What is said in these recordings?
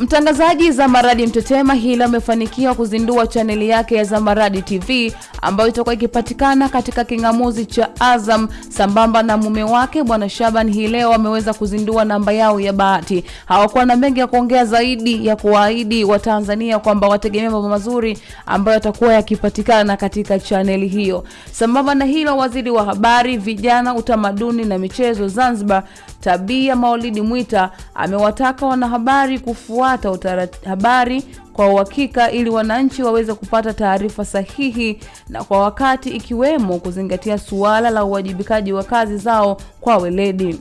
Mtangazaji Zamaradi Mtetema hila amefanikiwa kuzindua chaneli yake ya Zamaradi TV ambayo itakuwa ikipatikana katika kingamuzi cha Azam sambamba na mume wake Bwana Shaban. Hii leo ameweza kuzindua namba yao ya bahati. Hawakuwa na mengi ya kuongea zaidi ya kuwaahidi Watanzania kwamba wategemea mambo mazuri ambayo yatakuwa yakipatikana katika chaneli hiyo. Sambamba na hilo, waziri wa habari, vijana, utamaduni na michezo Zanzibar Tabia Maulidi Mwita amewataka wanahabari kufuata habari kwa uhakika ili wananchi waweze kupata taarifa sahihi na kwa wakati, ikiwemo kuzingatia suala la uwajibikaji wa kazi zao kwa weledi.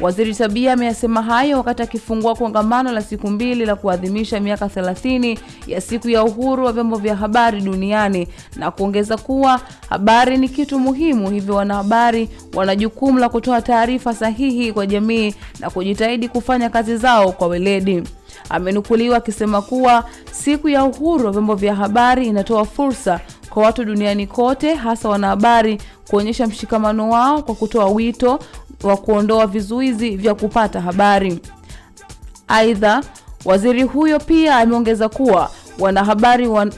Waziri Tabia ameyasema hayo wakati akifungua kongamano la siku mbili la kuadhimisha miaka 30 ya siku ya uhuru wa vyombo vya habari duniani na kuongeza kuwa habari ni kitu muhimu, hivyo wanahabari wana jukumu la kutoa taarifa sahihi kwa jamii na kujitahidi kufanya kazi zao kwa weledi. Amenukuliwa akisema kuwa siku ya uhuru wa vyombo vya habari inatoa fursa kwa watu duniani kote, hasa wanahabari kuonyesha mshikamano wao kwa kutoa wito wa kuondoa vizuizi vya kupata habari. Aidha, waziri huyo pia ameongeza kuwa wanahabari wan,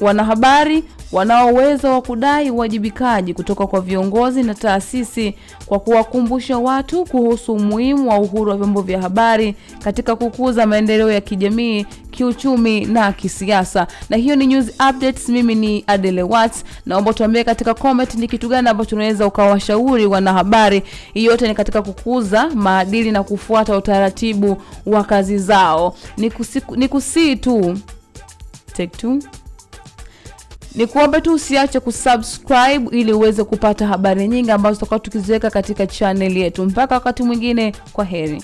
wanahabari wanao uwezo wa kudai uwajibikaji kutoka kwa viongozi na taasisi kwa kuwakumbusha watu kuhusu umuhimu wa uhuru wa vyombo vya habari katika kukuza maendeleo ya kijamii, kiuchumi na kisiasa. Na hiyo ni news updates. Mimi ni Adele Watts, naomba tuambie katika comment ni kitu gani ambacho tunaweza ukawashauri wanahabari. Hii yote ni katika kukuza maadili na kufuata utaratibu wa kazi zao. Ni kusii tu take two ni kuombe tu usiache kusubscribe ili uweze kupata habari nyingi ambazo tutakuwa tukiziweka katika chaneli yetu. Mpaka wakati mwingine, kwa heri.